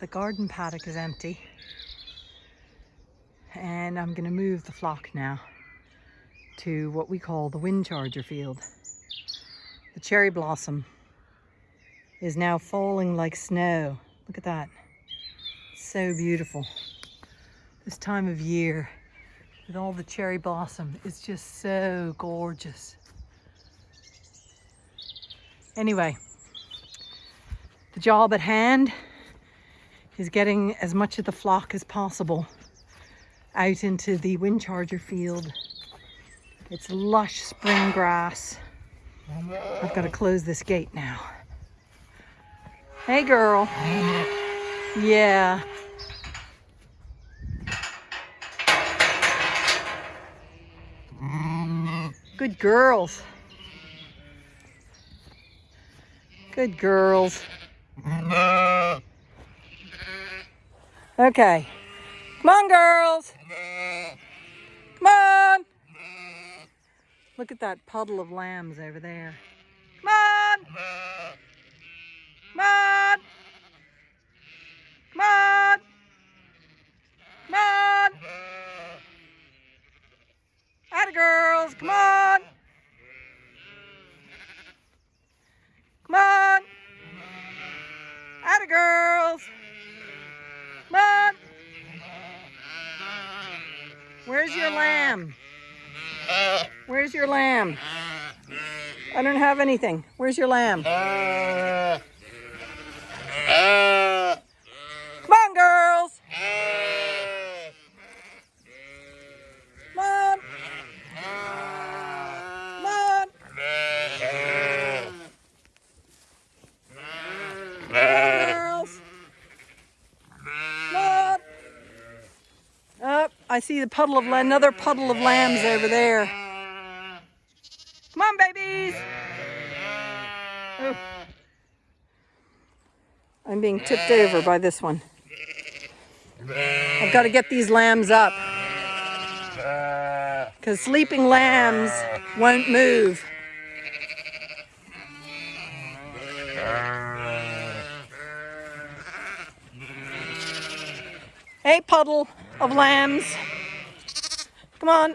the garden paddock is empty. And I'm gonna move the flock now to what we call the wind charger field. The cherry blossom is now falling like snow. Look at that. So beautiful. This time of year with all the cherry blossom is just so gorgeous. Anyway, the job at hand is getting as much of the flock as possible out into the wind charger field. It's lush spring grass. I've got to close this gate now. Hey girl. Yeah. Good girls. Good girls. Okay. Come on, girls. Come on. Look at that puddle of lambs over there. Come on. Come on. Come on. Come on. Atta girls. Come on. Come on. Atta girls. Come on. Where's your lamb? Where's your lamb? I don't have anything. Where's your lamb? Uh, Come on, girls. Come on. Come on. Come on, girls. Come on. Up, I see the puddle of another puddle of lambs over there. Come on, babies. Oh. I'm being tipped over by this one. I've got to get these lambs up. Because sleeping lambs won't move. Hey, puddle of lambs. Come on.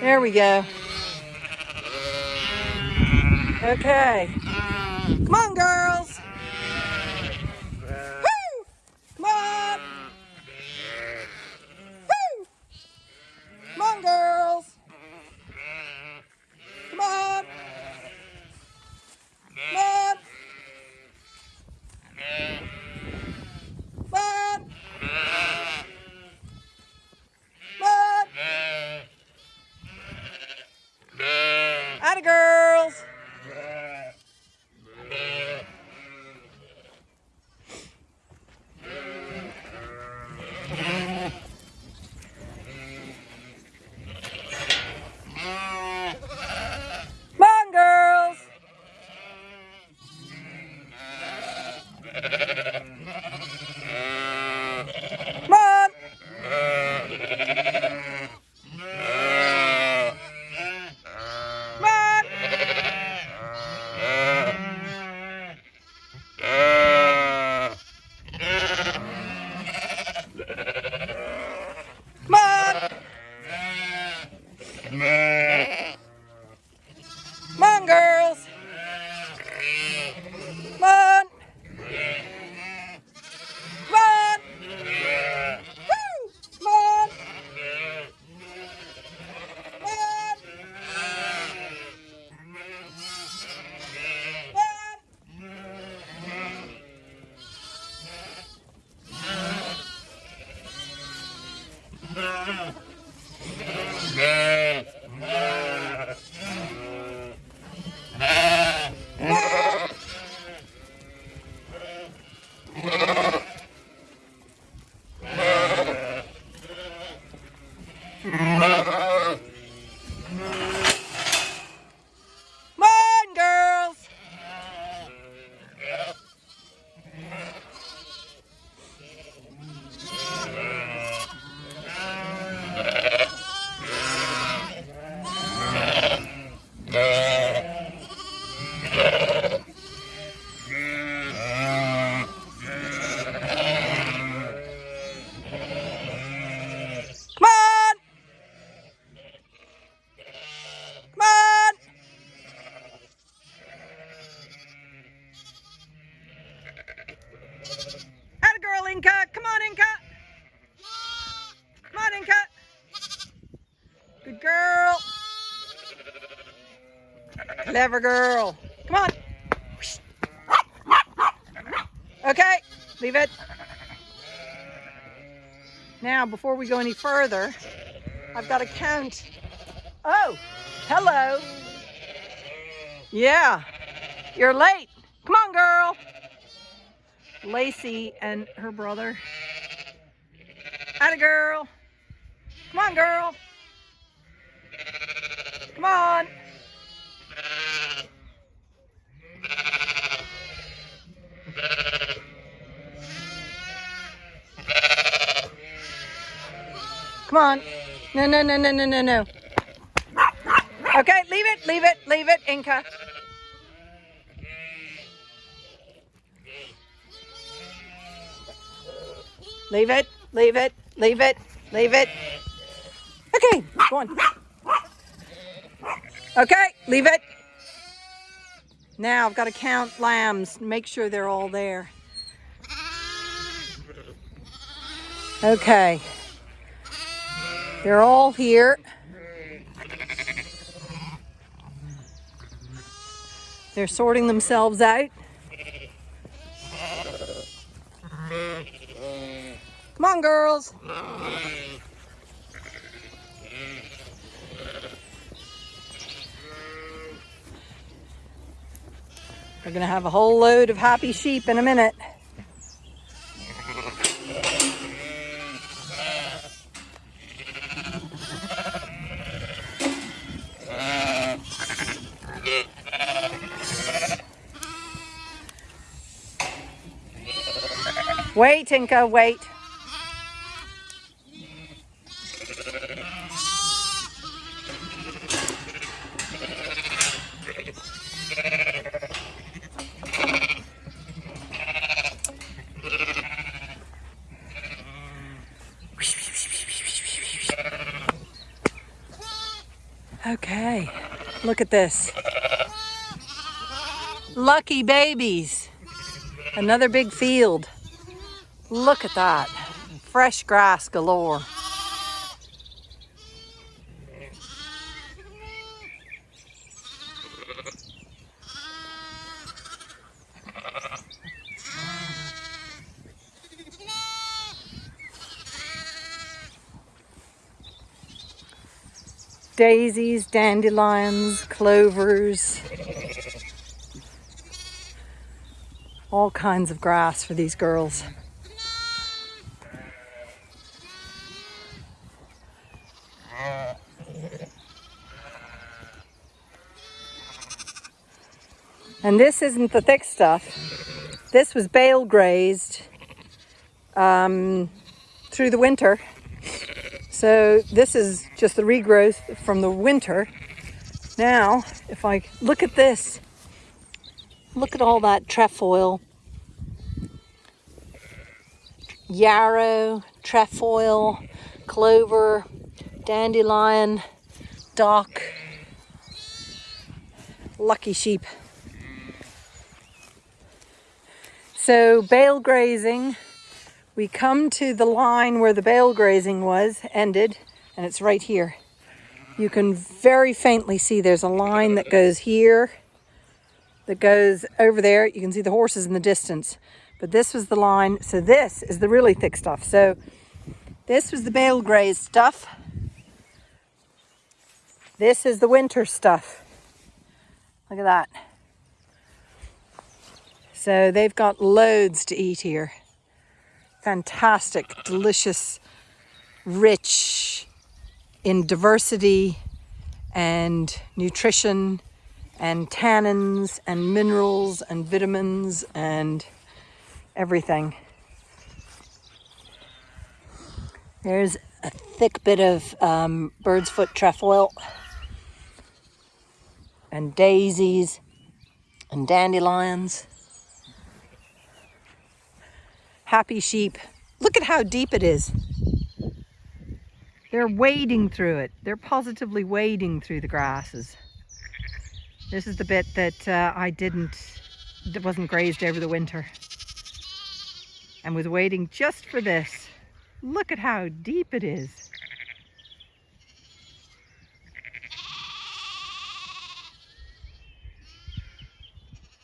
There we go. Okay. Come on, girls. Clever girl. Come on. Okay, leave it. Now, before we go any further, I've got to count. Oh, hello. Yeah, you're late. Come on, girl. Lacey and her brother. Atta girl. Come on, girl. Come on. On. No, no, no, no, no, no, no. Okay, leave it, leave it, leave it, Inca. Leave it, leave it, leave it, leave it. Okay, go on. Okay, leave it. Now I've got to count lambs, make sure they're all there. Okay. They're all here. They're sorting themselves out. Come on, girls. We're going to have a whole load of happy sheep in a minute. Wait, Inca, wait. Okay, look at this. Lucky babies. Another big field. Look at that. Fresh grass galore. Daisies, dandelions, clovers, all kinds of grass for these girls. And this isn't the thick stuff. This was bale grazed um, through the winter. So this is just the regrowth from the winter. Now, if I look at this, look at all that trefoil, yarrow, trefoil, clover, dandelion, dock, lucky sheep. So bale grazing, we come to the line where the bale grazing was, ended, and it's right here. You can very faintly see there's a line that goes here, that goes over there. You can see the horses in the distance. But this was the line, so this is the really thick stuff. So this was the bale grazed stuff. This is the winter stuff. Look at that. So they've got loads to eat here. Fantastic, delicious, rich in diversity and nutrition and tannins and minerals and vitamins and everything. There's a thick bit of um, bird's foot trefoil and daisies and dandelions happy sheep. Look at how deep it is. They're wading through it. They're positively wading through the grasses. This is the bit that uh, I didn't, that wasn't grazed over the winter. And was waiting just for this. Look at how deep it is.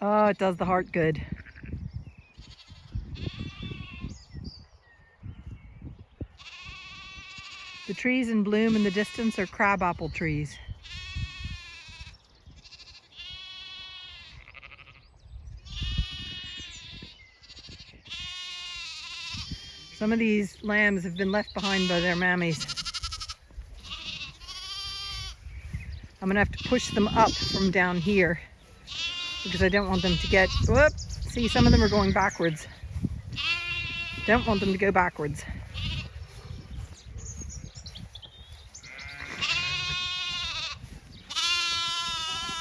Oh, it does the heart good. Trees in bloom in the distance are crabapple trees. Some of these lambs have been left behind by their mammies. I'm gonna have to push them up from down here because I don't want them to get, whoop, see some of them are going backwards. Don't want them to go backwards.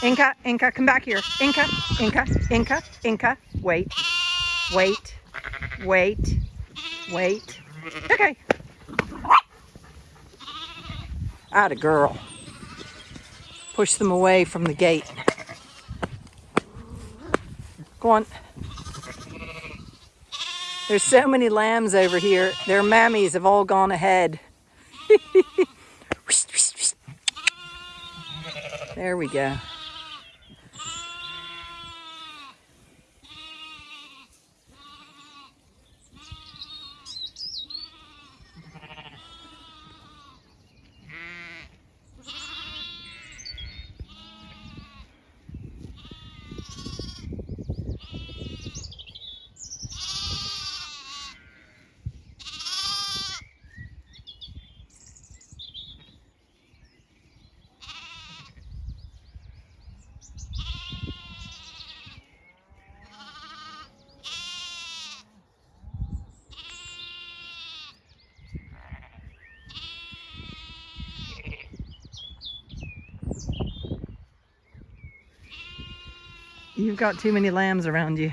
Inca, Inca, come back here. Inca, Inca, Inca, Inca, wait, wait, wait, wait. Okay. Atta girl. Push them away from the gate. Go on. There's so many lambs over here. Their mammies have all gone ahead. there we go. You've got too many lambs around you.